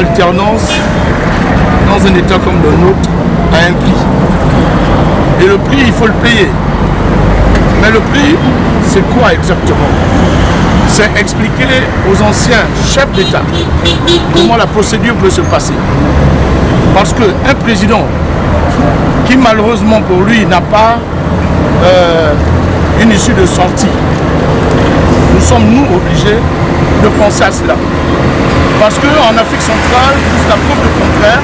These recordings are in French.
l'alternance dans un État comme le nôtre a un prix. Et le prix, il faut le payer. Mais le prix, c'est quoi exactement? C'est expliquer aux anciens chefs d'État comment la procédure peut se passer. Parce qu'un président qui malheureusement pour lui n'a pas euh, une issue de sortie, nous sommes nous obligés de penser à cela. Parce qu'en Afrique centrale, jusqu'à preuve de contraire,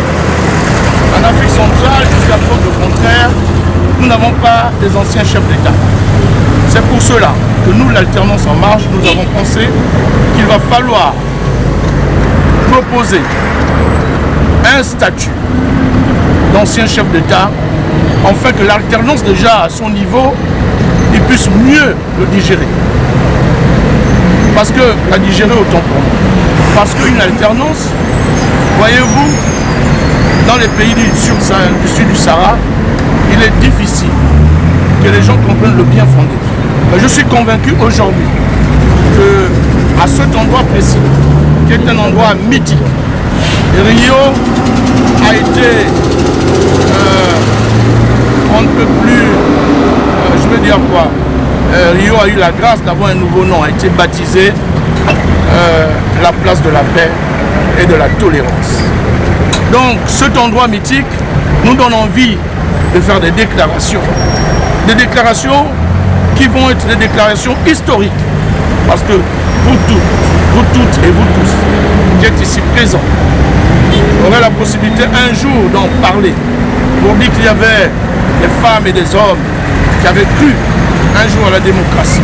en Afrique centrale, jusqu'à preuve contraire, nous n'avons pas des anciens chefs d'État. C'est pour cela que nous, l'alternance en marche, nous avons pensé qu'il va falloir proposer un statut d'ancien chef d'État, afin que l'alternance déjà à son niveau, il puisse mieux le digérer. Parce que la digérer autant pour. Parce qu'une alternance, voyez-vous, dans les pays du sud, du Sahara, il est difficile que les gens comprennent le bien fondé. Je suis convaincu aujourd'hui que à cet endroit précis, qui est un endroit mythique, Rio a été, euh, on ne peut plus, euh, je veux dire quoi, euh, Rio a eu la grâce d'avoir un nouveau nom, a été baptisé la place de la paix et de la tolérance. Donc cet endroit mythique nous donne envie de faire des déclarations. Des déclarations qui vont être des déclarations historiques. Parce que vous tous, vous toutes et vous tous qui êtes ici présents, aurez la possibilité un jour d'en parler pour dire qu'il y avait des femmes et des hommes qui avaient cru un jour à la démocratie.